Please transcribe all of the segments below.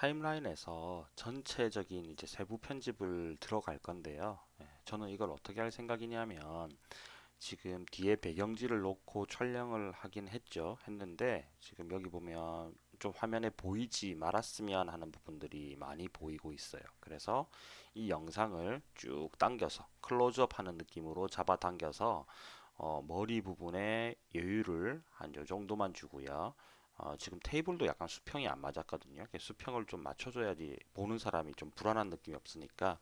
타임라인에서 전체적인 이제 세부 편집을 들어갈 건데요. 예, 저는 이걸 어떻게 할 생각이냐면 지금 뒤에 배경지를 놓고 촬영을 하긴 했죠. 했는데 지금 여기 보면 좀 화면에 보이지 말았으면 하는 부분들이 많이 보이고 있어요. 그래서 이 영상을 쭉 당겨서 클로즈업 하는 느낌으로 잡아당겨서 어, 머리 부분에 여유를 한 요 정도만 주고요. 어, 지금 테이블도 약간 수평이 안 맞았거든요. 수평을 좀 맞춰줘야지 보는 사람이 좀 불안한 느낌이 없으니까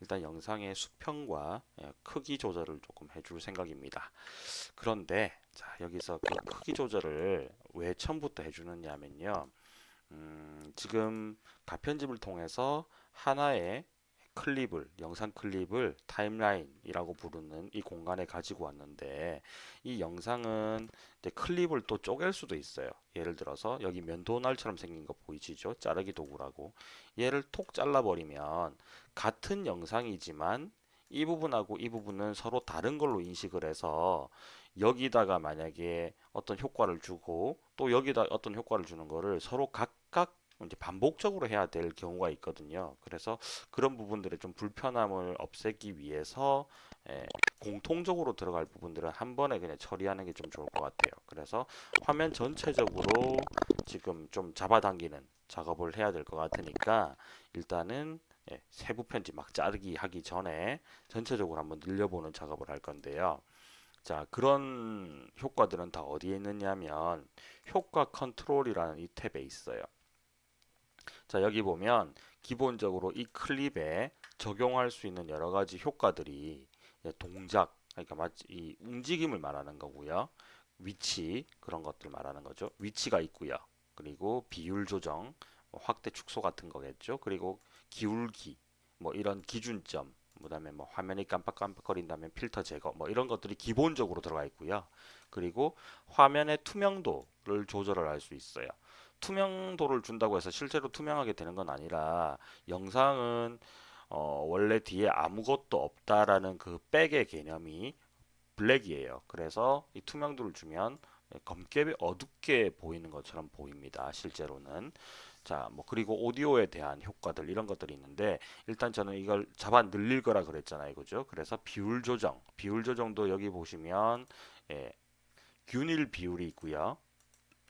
일단 영상의 수평과 예, 크기 조절을 조금 해줄 생각입니다. 그런데 자 여기서 그 크기 조절을 왜 처음부터 해주느냐면요. 음, 지금 가편집을 통해서 하나의 클립을 영상 클립을 타임라인이라고 부르는 이 공간에 가지고 왔는데 이 영상은 클립을 또 쪼갤 수도 있어요. 예를 들어서 여기 면도날처럼 생긴 거 보이시죠? 자르기 도구라고. 얘를 톡 잘라 버리면 같은 영상이지만 이 부분하고 이 부분은 서로 다른 걸로 인식을 해서 여기다가 만약에 어떤 효과를 주고 또 여기다 어떤 효과를 주는 거를 서로 각각 이제 반복적으로 해야 될 경우가 있거든요. 그래서 그런 부분들의 좀 불편함을 없애기 위해서 예, 공통적으로 들어갈 부분들은 한 번에 그냥 처리하는 게 좀 좋을 것 같아요. 그래서 화면 전체적으로 지금 좀 잡아당기는 작업을 해야 될 것 같으니까 일단은 예, 세부 편집 막 자르기 하기 전에 전체적으로 한번 늘려보는 작업을 할 건데요. 자 그런 효과들은 다 어디에 있느냐면 효과 컨트롤이라는 이 탭에 있어요. 자 여기 보면 기본적으로 이 클립에 적용할 수 있는 여러 가지 효과들이 동작 그러니까 마치 이 움직임을 말하는 거고요. 위치 그런 것들 말하는 거죠. 위치가 있고요. 그리고 비율 조정 뭐 확대 축소 같은 거겠죠. 그리고 기울기 뭐 이런 기준점 그 다음에 뭐 화면이 깜빡깜빡거린다면 필터 제거 뭐 이런 것들이 기본적으로 들어가 있고요. 그리고 화면의 투명도를 조절을 할 수 있어요 투명도를 준다고 해서 실제로 투명하게 되는 건 아니라 영상은 어, 원래 뒤에 아무것도 없다라는 그 백의 개념이 블랙이에요. 그래서 이 투명도를 주면 검게 어둡게 보이는 것처럼 보입니다. 실제로는. 자, 뭐 그리고 오디오에 대한 효과들 이런 것들이 있는데 일단 저는 이걸 잡아 늘릴 거라 그랬잖아요. 그죠? 그래서 비율 조정. 비율 조정도 여기 보시면 예, 균일 비율이 있고요.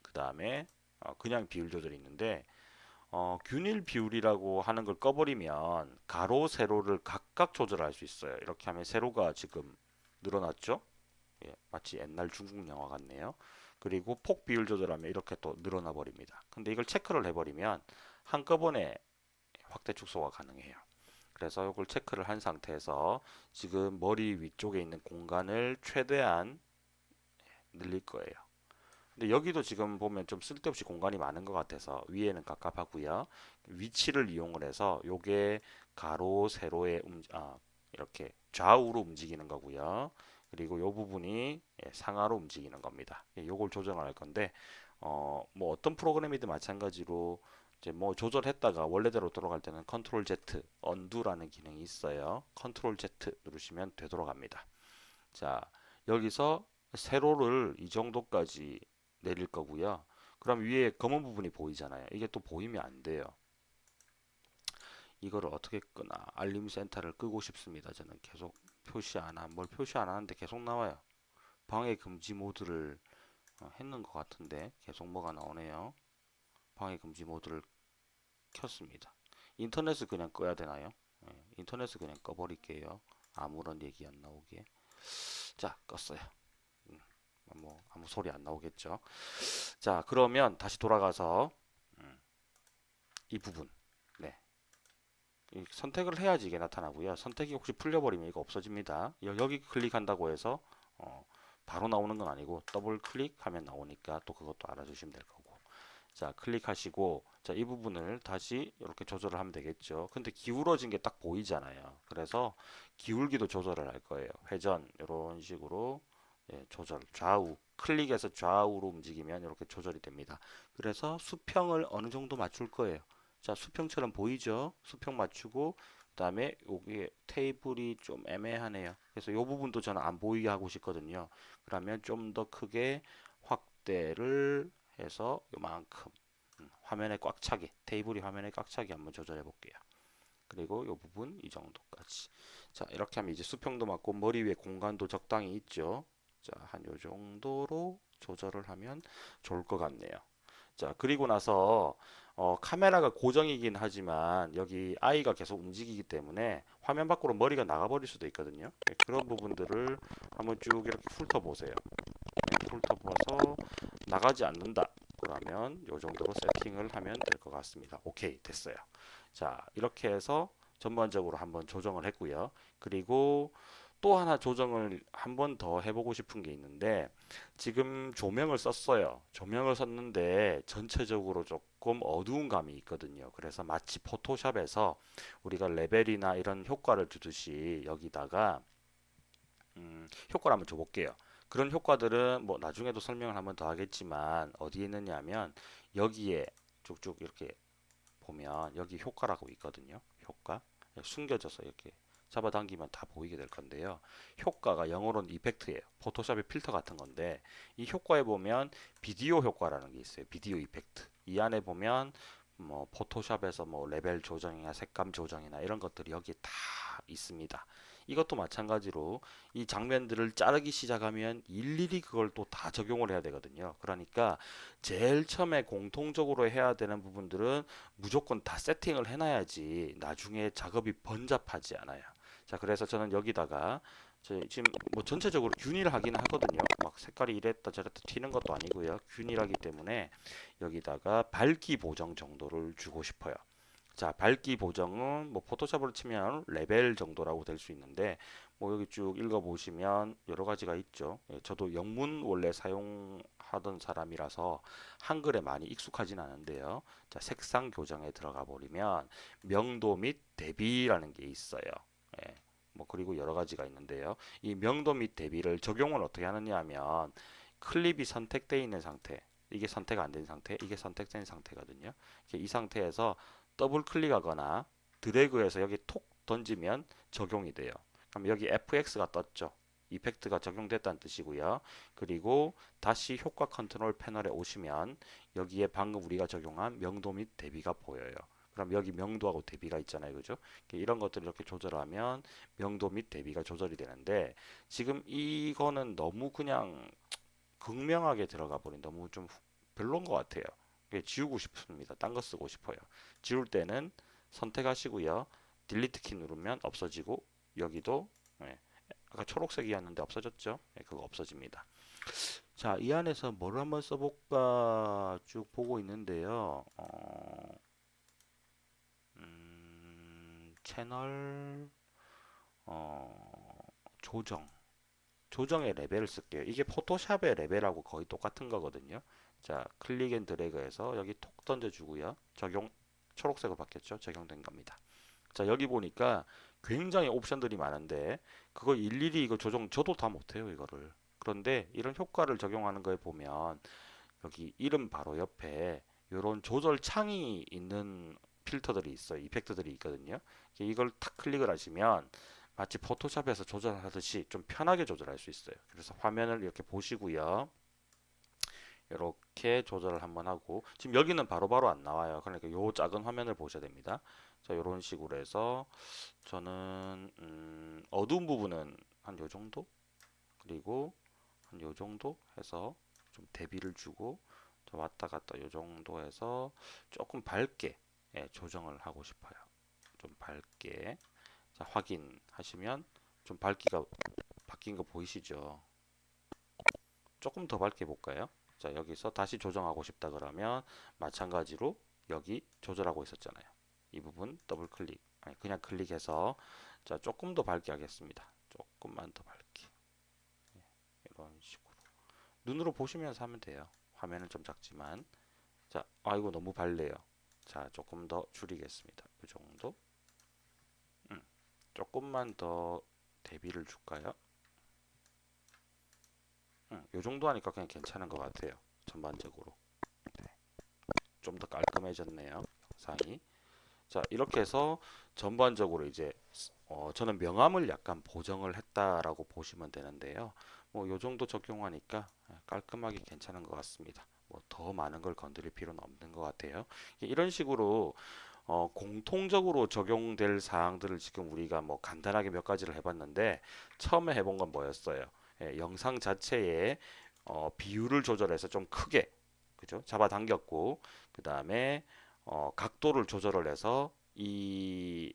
그 다음에 어, 그냥 비율 조절이 있는데 어, 균일 비율이라고 하는 걸 꺼버리면 가로 세로를 각각 조절할 수 있어요. 이렇게 하면 세로가 지금 늘어났죠? 예, 마치 옛날 중국 영화 같네요. 그리고 폭 비율 조절하면 이렇게 또 늘어나 버립니다. 근데 이걸 체크를 해버리면 한꺼번에 확대 축소가 가능해요. 그래서 이걸 체크를 한 상태에서 지금 머리 위쪽에 있는 공간을 최대한 늘릴 거예요 근데 여기도 지금 보면 좀 쓸데없이 공간이 많은 것 같아서 위에는 갑갑하고요. 위치를 이용을 해서 요게 가로 세로의 음, 아, 이렇게 좌우로 움직이는 거고요. 그리고 요 부분이 예, 상하로 움직이는 겁니다. 예, 요걸 조정을 할 건데 어, 뭐 어떤 프로그램이든 마찬가지로 이제 뭐 조절했다가 원래대로 돌아갈 때는 컨트롤 Z 언두라는 기능이 있어요. control Z 누르시면 되돌아갑니다. 자 여기서 세로를 이 정도까지 내릴 거고요. 그럼 위에 검은 부분이 보이잖아요. 이게 또 보이면 안 돼요. 이거를 어떻게 끄나 알림 센터를 끄고 싶습니다. 저는 계속 표시 안 한, 뭘 표시 안 하는데 계속 나와요. 방해 금지 모드를 어, 했는 것 같은데 계속 뭐가 나오네요. 방해 금지 모드를 켰습니다. 인터넷을 그냥 꺼야 되나요? 네, 인터넷을 그냥 꺼버릴게요. 아무런 얘기 안 나오게. 자, 껐어요. 뭐 아무 소리 안 나오겠죠. 자 그러면 다시 돌아가서 음, 이 부분. 네. 선택을 해야지 이게 나타나고요. 선택이 혹시 풀려버리면 이거 없어집니다. 여기 클릭한다고 해서 어, 바로 나오는 건 아니고 더블 클릭하면 나오니까 또 그것도 알아주시면 될 거고. 자 클릭하시고 자 이 부분을 다시 이렇게 조절을 하면 되겠죠. 근데 기울어진 게 딱 보이잖아요. 그래서 기울기도 조절을 할 거예요. 회전 이런 식으로 예, 조절 좌우 클릭해서 좌우로 움직이면 이렇게 조절이 됩니다. 그래서 수평을 어느 정도 맞출 거예요. 자 수평처럼 보이죠? 수평 맞추고 그 다음에 여기 테이블이 좀 애매하네요. 그래서 이 부분도 저는 안 보이게 하고 싶거든요. 그러면 좀 더 크게 확대를 해서 요만큼 음, 화면에 꽉 차게 테이블이 화면에 꽉 차게 한번 조절해 볼게요. 그리고 이 부분 이 정도까지. 자, 이렇게 하면 이제 수평도 맞고 머리 위에 공간도 적당히 있죠. 자, 한 요 정도로 조절을 하면 좋을 것 같네요. 자, 그리고 나서 어, 카메라가 고정이긴 하지만 여기 아이가 계속 움직이기 때문에 화면 밖으로 머리가 나가버릴 수도 있거든요. 네, 그런 부분들을 한번 쭉 이렇게 훑어보세요. 네, 훑어봐서 나가지 않는다. 그러면 이 정도로 세팅을 하면 될 것 같습니다. 오케이 됐어요. 자 이렇게 해서 전반적으로 한번 조정을 했고요. 그리고 또 하나 조정을 한 번 더 해보고 싶은 게 있는데 지금 조명을 썼어요. 조명을 썼는데 전체적으로 조금 어두운 감이 있거든요. 그래서 마치 포토샵에서 우리가 레벨이나 이런 효과를 주듯이 여기다가 음, 효과를 한번 줘볼게요. 그런 효과들은 뭐 나중에도 설명을 한번 더 하겠지만 어디에 있느냐면 여기에 쭉쭉 이렇게 보면 여기 효과라고 있거든요. 효과 숨겨져서 이렇게 잡아당기면 다 보이게 될 건데요. 효과가 영어로는 effect예요. 포토샵의 필터 같은 건데 이 효과에 보면 비디오 효과라는 게 있어요. video effect. 이 안에 보면 뭐 포토샵에서 뭐 레벨 조정이나 색감 조정이나 이런 것들이 여기 다 있습니다. 이것도 마찬가지로 이 장면들을 자르기 시작하면 일일이 그걸 또 다 적용을 해야 되거든요. 그러니까 제일 처음에 공통적으로 해야 되는 부분들은 무조건 다 세팅을 해놔야지 나중에 작업이 번잡하지 않아요. 자, 그래서 저는 여기다가 지금 뭐 전체적으로 하긴 하거든요. 막 색깔이 이랬다 저랬다 튀는 것도 아니고요. 균일하기 때문에 여기다가 밝기 보정 정도를 주고 싶어요. 자, 밝기 보정은 뭐 포토샵으로 치면 레벨 정도라고 될 수 있는데 뭐 여기 쭉 읽어 보시면 여러 가지가 있죠. 예, 저도 영문 원래 사용하던 사람이라서 한글에 많이 익숙하진 않은데요. 자, 색상 교정에 들어가 버리면 명도 및 대비라는 게 있어요. 예, 뭐 그리고 여러 가지가 있는데요. 이 명도 및 대비를 적용을 어떻게 하느냐 하면 클립이 선택되어 있는 상태 이게 선택 안 된 상태 이게 선택된 상태거든요. 이 상태에서 더블 클릭하거나 드래그해서 여기 톡 던지면 적용이 돼요. 그럼 여기 FX가 떴죠. 이펙트가 적용됐다는 뜻이고요. 그리고 다시 효과 컨트롤 패널에 오시면 여기에 방금 우리가 적용한 명도 및 대비가 보여요. 그럼 여기 명도하고 대비가 있잖아요. 그죠? 이런 것들을 이렇게 조절하면 명도 및 대비가 조절이 되는데 지금 이거는 너무 그냥 극명하게 들어가 버린 너무 좀 별로인 것 같아요. 지우고 싶습니다. 딴 거 쓰고 싶어요. 지울 때는 선택하시고요. delete 키 누르면 없어지고 여기도 예, 아까 초록색이었는데 없어졌죠? 예, 그거 없어집니다. 자, 이 안에서 뭘 한번 써볼까 쭉 보고 있는데요. 어, 음, 채널 어, 조정 조정의 레벨을 쓸게요. 이게 포토샵의 레벨하고 거의 똑같은 거거든요. 자, click and drag해서 여기 톡 던져주고요. 적용 초록색으로 바뀌었죠. 적용된 겁니다. 자, 여기 보니까 굉장히 옵션들이 많은데 그거 일일이 이거 조정 저도 다 못해요 이거를. 그런데 이런 효과를 적용하는 거에 보면 여기 이름 바로 옆에 이런 조절 창이 있는 필터들이 있어요. 이펙트들이 있거든요. 이걸 탁 클릭을 하시면 마치 포토샵에서 조절하듯이 좀 편하게 조절할 수 있어요. 그래서 화면을 이렇게 보시고요. 이렇게 조절을 한번 하고 지금 여기는 바로바로 바로 안 나와요. 그러니까 요 작은 화면을 보셔야 됩니다. 자, 이런 식으로 해서 저는 음, 어두운 부분은 한 요 정도 그리고 한 요 정도 해서 좀 대비를 주고 왔다 갔다 요 정도 해서 조금 밝게 예, 조정을 하고 싶어요. 좀 밝게 자, 확인하시면 좀 밝기가 바뀐 거 보이시죠? 조금 더 밝게 볼까요? 자 여기서 다시 조정하고 싶다 그러면 마찬가지로 여기 조절하고 있었잖아요. 이 부분 더블 클릭 아니 그냥 클릭해서 자 조금 더 밝게 하겠습니다. 조금만 더 밝게 네, 이런 식으로 눈으로 보시면서 하면 돼요. 화면은 좀 작지만 자 아이고 너무 밝네요. 자 조금 더 줄이겠습니다. 이 정도 음, 조금만 더 대비를 줄까요? 음, 요 정도 하니까 그냥 괜찮은 것 같아요. 전반적으로. 네. 좀더 깔끔해졌네요. 영상이. 자, 이렇게 해서 전반적으로 이제 어, 저는 명암을 약간 보정을 했다라고 보시면 되는데요. 뭐요 정도 적용하니까 깔끔하게 괜찮은 것 같습니다. 뭐 더 많은 걸 건드릴 필요는 없는 것 같아요. 이런 식으로 어, 공통적으로 적용될 사항들을 지금 우리가 뭐 간단하게 몇 가지를 해봤는데 처음에 해본 건 뭐였어요? 예, 영상 자체에 어, 비율을 조절해서 좀 크게 그죠? 잡아당겼고 그 다음에 어, 각도를 조절을 해서 이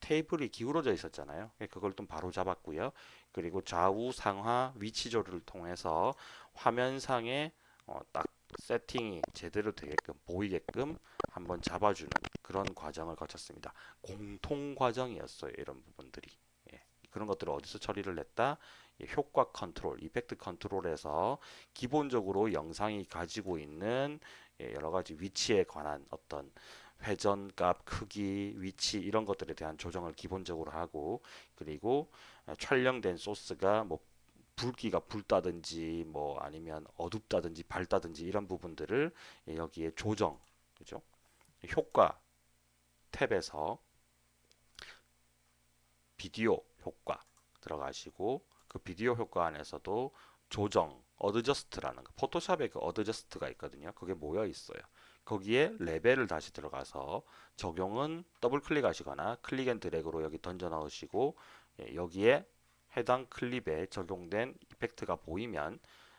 테이블이 기울어져 있었잖아요. 예, 그걸 좀 바로 잡았고요. 그리고 좌우 상하 위치 조절을 통해서 화면상에 어, 딱 세팅이 제대로 되게끔 보이게끔 한번 잡아주는 그런 과정을 거쳤습니다. 공통 과정이었어요. 이런 부분들이. 예, 그런 것들을 어디서 처리를 했다? 예, 효과 컨트롤, 이펙트 컨트롤에서 기본적으로 영상이 가지고 있는 예, 여러 가지 위치에 관한 어떤 회전값, 크기, 위치 이런 것들에 대한 조정을 기본적으로 하고 그리고 어, 촬영된 소스가 뭐 붉기가 붉다든지 뭐 아니면 어둡다든지 밝다든지 이런 부분들을 예, 여기에 조정 그죠? 효과 탭에서 비디오 효과 들어가시고 그 비디오 효과 안에서도 조정 adjust라는 거 포토샵에 그 adjust가 있거든요. 그게 모여 있어요. 거기에 레벨을 다시 들어가서 적용은 더블 클릭하시거나 click and drag로 여기 던져 넣으시고 예, 여기에 해당 클립에 적용된 effect가 보이면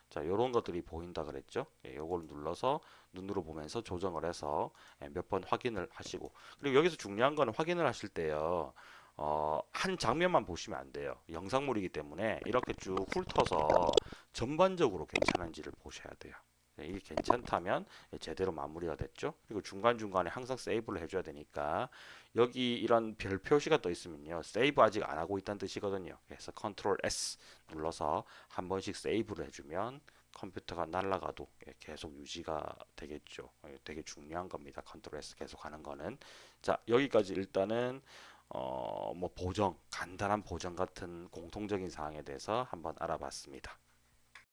자 요런 것들이 보인다 그랬죠? 예, 요걸 눌러서 눈으로 보면서 조정을 해서 예, 몇번 확인을 하시고. 그리고 여기서 중요한 거는 확인을 하실 때요 어, 한 장면만 보시면 안 돼요. 영상물이기 때문에 이렇게 쭉 훑어서 전반적으로 괜찮은지를 보셔야 돼요 네, 이게 괜찮다면 제대로 마무리가 됐죠. 그리고 중간중간에 항상 세이브를 해줘야 되니까 여기 이런 별 표시가 떠 있으면요. 세이브 아직 안 하고 있다는 뜻이거든요. 그래서 control S 눌러서 한 번씩 세이브를 해주면 컴퓨터가 날아가도 계속 유지가 되겠죠. 예, 되게 중요한 겁니다. control S 계속 하는 거는. 자, 여기까지 일단은 어, 뭐 보정, 간단한 보정 같은 공통적인 사항에 대해서 한번 알아봤습니다.